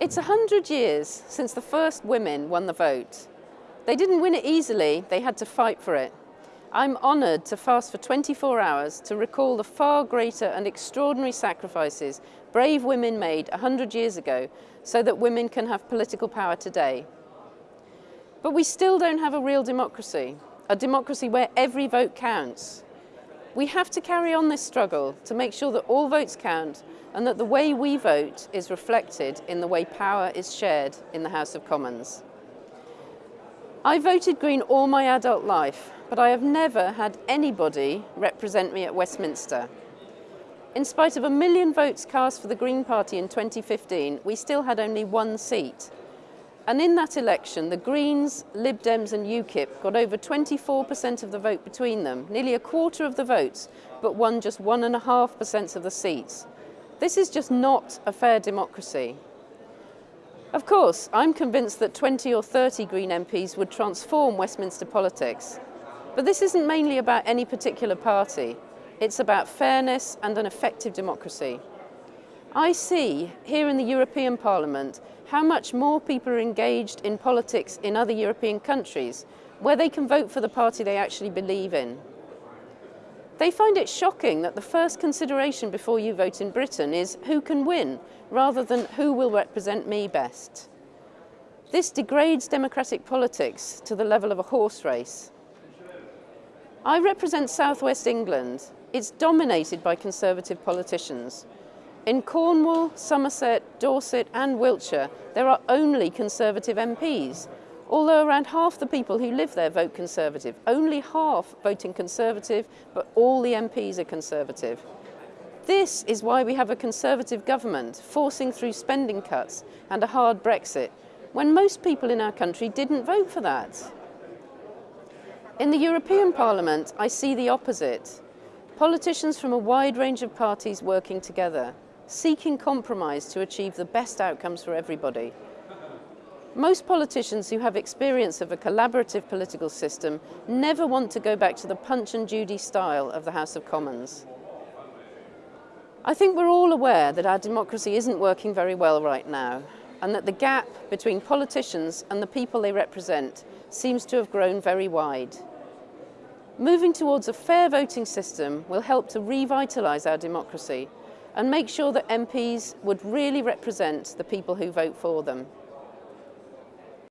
It's a hundred years since the first women won the vote. They didn't win it easily, they had to fight for it. I'm honoured to fast for 24 hours to recall the far greater and extraordinary sacrifices brave women made 100 years ago so that women can have political power today. But we still don't have a real democracy, a democracy where every vote counts. We have to carry on this struggle to make sure that all votes count and that the way we vote is reflected in the way power is shared in the House of Commons. I voted Green all my adult life, but I have never had anybody represent me at Westminster. In spite of a million votes cast for the Green Party in 2015, we still had only one seat. And in that election, the Greens, Lib Dems and UKIP got over 24% of the vote between them, nearly a quarter of the votes, but won just 1.5% of the seats. This is just not a fair democracy. Of course, I'm convinced that 20 or 30 Green MPs would transform Westminster politics. But this isn't mainly about any particular party. It's about fairness and an effective democracy. I see here in the European Parliament how much more people are engaged in politics in other European countries where they can vote for the party they actually believe in. They find it shocking that the first consideration before you vote in Britain is who can win, rather than who will represent me best. This degrades democratic politics to the level of a horse race. I represent southwest England. It's dominated by Conservative politicians. In Cornwall, Somerset, Dorset and Wiltshire, there are only Conservative MPs, Although around half the people who live there vote Conservative, only half voting Conservative, but all the MPs are Conservative. This is why we have a Conservative government forcing through spending cuts and a hard Brexit, when most people in our country didn't vote for that. In the European Parliament, I see the opposite. Politicians from a wide range of parties working together, seeking compromise to achieve the best outcomes for everybody. Most politicians who have experience of a collaborative political system never want to go back to the Punch and Judy style of the House of Commons. I think we're all aware that our democracy isn't working very well right now and that the gap between politicians and the people they represent seems to have grown very wide. Moving towards a fair voting system will help to revitalise our democracy and make sure that MPs would really represent the people who vote for them.